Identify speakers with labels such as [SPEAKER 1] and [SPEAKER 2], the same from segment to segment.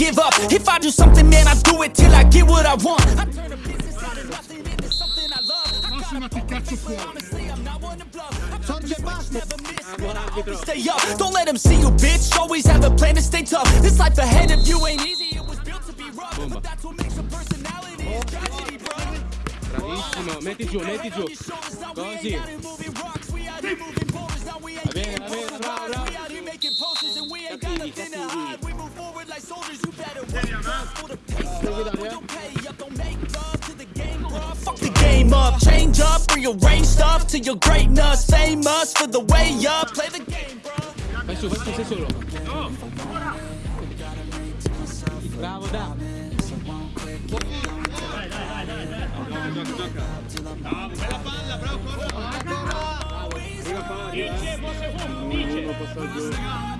[SPEAKER 1] give up.
[SPEAKER 2] If I do something, man, I do it till I get what I want. I turn a business out of nothing into something I love. I got a plan, honestly, I'm not one to bluff. I Sorge never miss, man, I always stay up. Don't let them see you, bitch, always have a plan to stay tough. This life ahead of you ain't easy, it was built to be rough But that's what makes a personality, is tragedy, bro
[SPEAKER 3] Bravissimo, metti giù, metti giù. Così. Va bene, va bene, bravo, bravo shoulders, you better up for the up.
[SPEAKER 2] Fuck the game up, change up, rearrange stuff to your greatness. Famous for the way up, play the game, bro.
[SPEAKER 3] Vai su, vai su, solo. Bravo, da.
[SPEAKER 4] Bravo, bella palla, posso.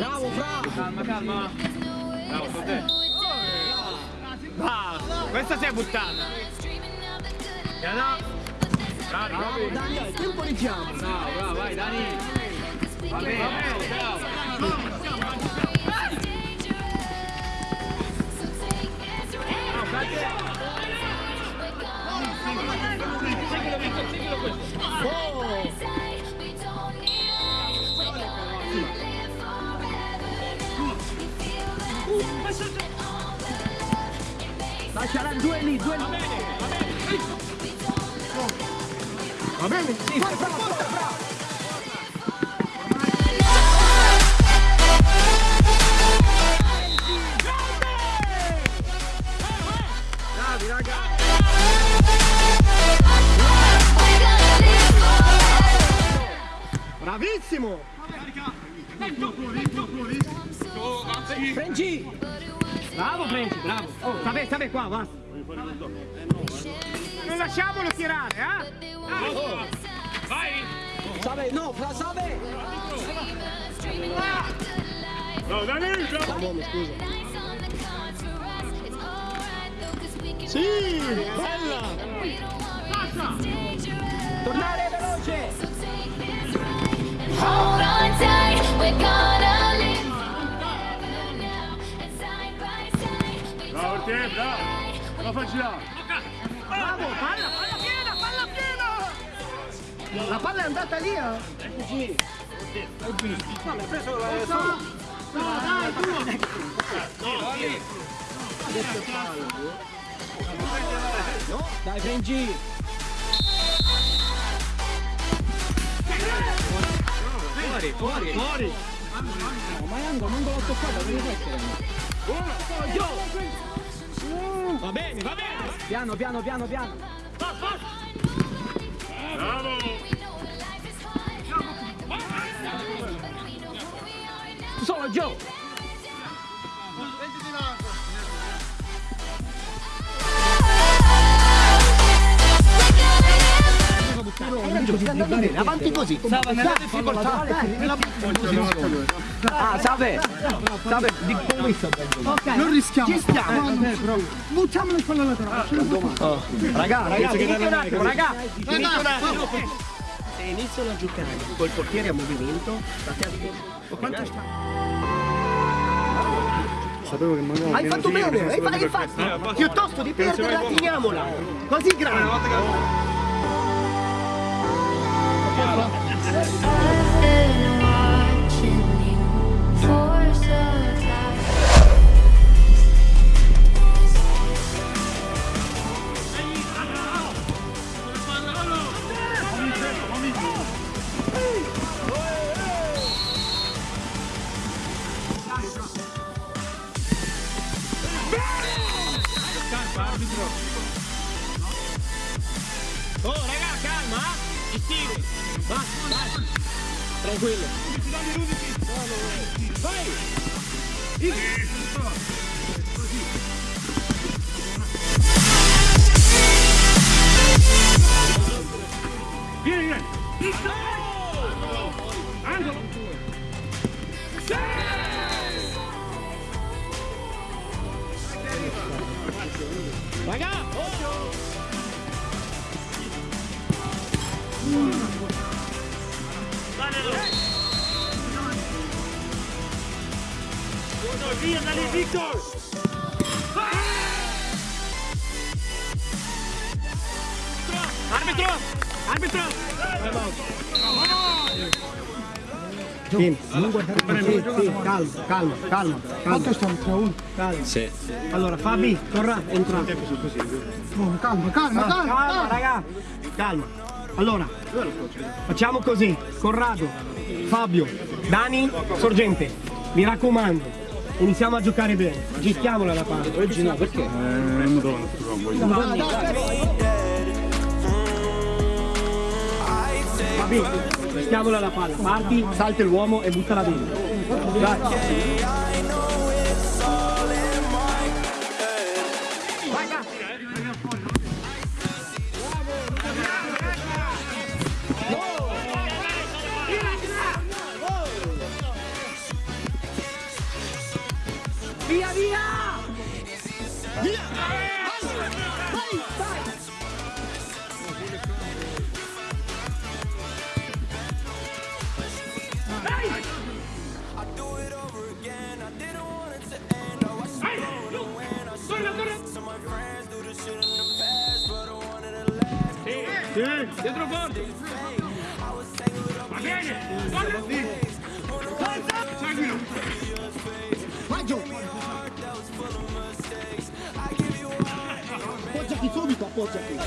[SPEAKER 4] Bravo, bravo.
[SPEAKER 3] Calma, calma. Bravo, su te.
[SPEAKER 4] Ah, questa si è buttata. Bravo, bravo, Dani, tempo di fiamma.
[SPEAKER 3] Bravo, bravo, vai, Dani. Va bene,
[SPEAKER 4] Lasciala due lì, due lì. Va bene? Sì, bravo, bravo, bravo. Bravi, raga. Bravissimo! Frenci! Bravo Frenci, bravo! Oh, sta bene, sta bene qua, va! Non lasciamolo tirare, eh?
[SPEAKER 3] Vai.
[SPEAKER 4] Sabe, no, fra Sabe!
[SPEAKER 3] No, Dani.
[SPEAKER 4] Uomo, scusa. Sì, bella!
[SPEAKER 3] Bravo. La facci là.
[SPEAKER 4] Bravo, palla, palla piena, palla piena! La palla è andata lì, eh? Eccoci! No, mi ha preso la No, dai, tu! Adesso fallo. No, dai, Frengi!
[SPEAKER 3] Fuori, fuori.
[SPEAKER 4] Fuori!
[SPEAKER 5] No, ma Yango non l'ho toccata, come fai
[SPEAKER 4] Va bene, va bene!
[SPEAKER 5] Piano, piano, piano, piano.
[SPEAKER 3] Bravo.
[SPEAKER 4] Solo Joe! Avanti così! Stava nella difficoltà!
[SPEAKER 5] Ah, Sabe! Sabe, di come
[SPEAKER 4] Non rischiamo! Ci stiamo! Buttiamolo in quella laterale!
[SPEAKER 5] Raga, raga, venite un attimo, raga!
[SPEAKER 4] Se iniziano a giocare col portiere a movimento, state attenti. Quanto sta? Hai fatto bene, hai fatto, hai fatto. Piuttosto di perderla, tiriamola. Così grande.
[SPEAKER 5] I know. Vai.
[SPEAKER 4] Vieni, vieni. Angolo.
[SPEAKER 5] Raga, oh.
[SPEAKER 4] Via da lì, Victor.
[SPEAKER 5] Arbitro! Arbitro!
[SPEAKER 4] Sì, non guardare sì, sì, calma, calma, calma. Quanto stanno 3-1? Calma.
[SPEAKER 5] Sì.
[SPEAKER 4] Allora, Fabi, Corra, entra. Oh, calma, calma, calma, calma, raga. Calma. Allora, facciamo così. Corrado, Fabio, Dani, Sorgente. Mi raccomando, iniziamo a giocare bene. Gestiamola la palla. Oggi no, perché? Fabi, gestiamola la palla. Parti, salta l'uomo e buttala dentro. Dai.
[SPEAKER 5] Dietro forte!
[SPEAKER 4] Va bene! Seguilo! Vai giù! Appoggiati subito, appoggiati!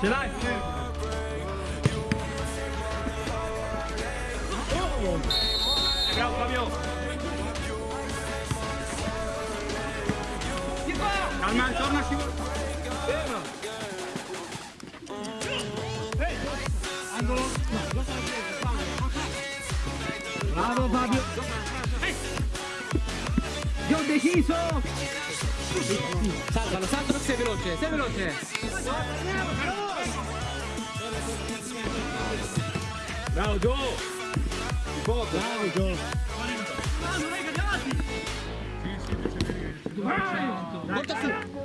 [SPEAKER 5] Ce l'hai? Bravo Fabio!
[SPEAKER 4] Calma, torna a Bravo Fabio! Io ho deciso!
[SPEAKER 5] Salvalo, salvalo, sei veloce, sei veloce! Bravo Gio!
[SPEAKER 4] Bravo Gio!
[SPEAKER 5] Porta su!
[SPEAKER 4] Vai, vai, vai!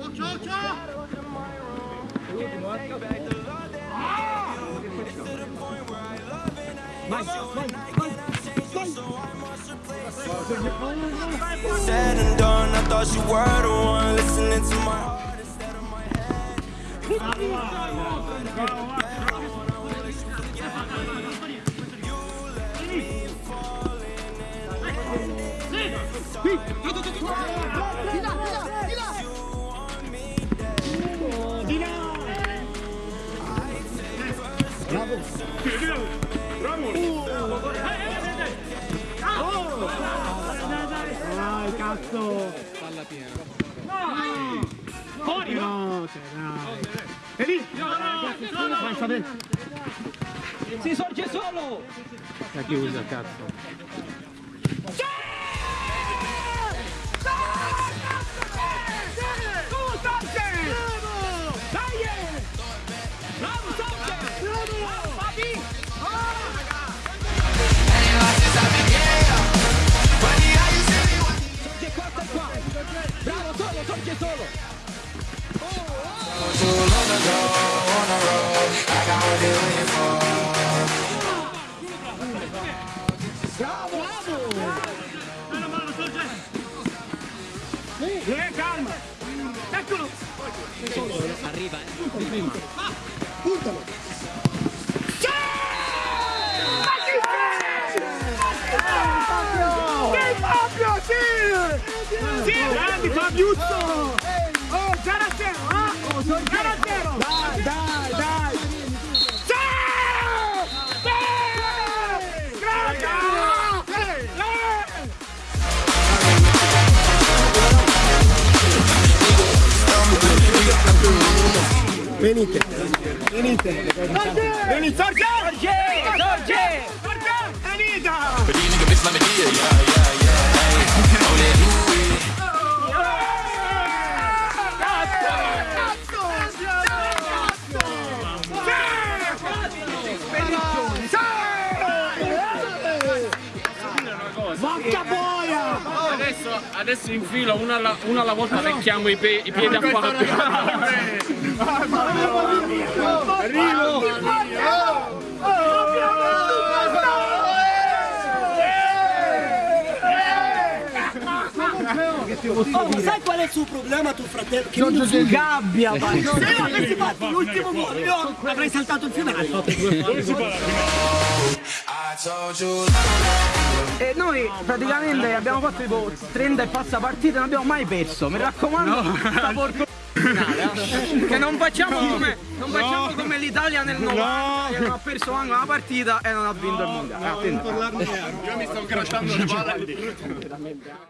[SPEAKER 6] Said and done, I thought you were the one listening to my heart instead of my head.
[SPEAKER 4] Cazzo!
[SPEAKER 5] Palla piena.
[SPEAKER 4] Fuori! No, cioè, dai! E lì! Vai, sta bene!
[SPEAKER 5] Si sorge solo!
[SPEAKER 4] La chiusa, cazzo!
[SPEAKER 5] Sorge Arriva!
[SPEAKER 4] Puntalo! Sì, Fabio, sì! Sì, grandi Fabiuzzo! Venite, venite. Venite, Sorge!
[SPEAKER 7] Sorge!
[SPEAKER 4] Venite!
[SPEAKER 7] Adesso, in fila, una alla, una alla volta secchiamo i, pe- i piedi a Fabio.
[SPEAKER 4] Oh, ma sai qual è il suo problema tuo fratello? Che non si gabbia, ma se io avessi fatto l'ultimo gol, io avrei saltato il finale.
[SPEAKER 6] I told you
[SPEAKER 5] E noi praticamente abbiamo fatto tipo 30 e passa partite, non abbiamo mai perso. Mi raccomando, sta porco finale. Che non facciamo come, non facciamo come l'Italia nel 90 che non ha perso anche una partita e non ha vinto il mondiale. Attento.
[SPEAKER 7] Io mi sto grattando le palle.